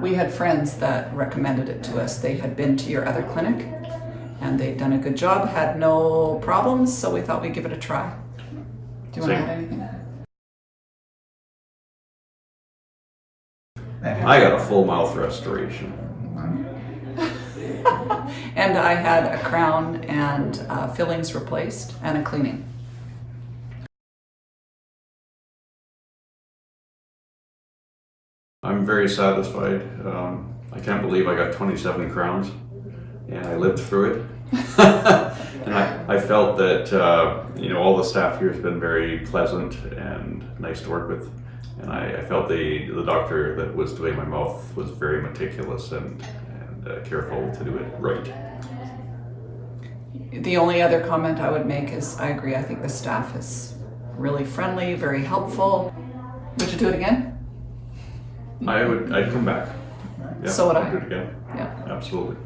We had friends that recommended it to us. They had been to your other clinic and they'd done a good job, had no problems, so we thought we'd give it a try. Do you want to add anything? I got a full mouth restoration. And I had a crown and uh, fillings replaced and a cleaning. I'm very satisfied. Um, I can't believe I got 27 crowns and I lived through it. and I, I felt that, uh, you know, all the staff here has been very pleasant and nice to work with. And I, I felt the, the doctor that was doing my mouth was very meticulous and, and uh, careful to do it right. The only other comment I would make is I agree. I think the staff is really friendly, very helpful. Would you do it again? I would, I'd come back. Yeah, So would I'd do it again. Yeah. Absolutely.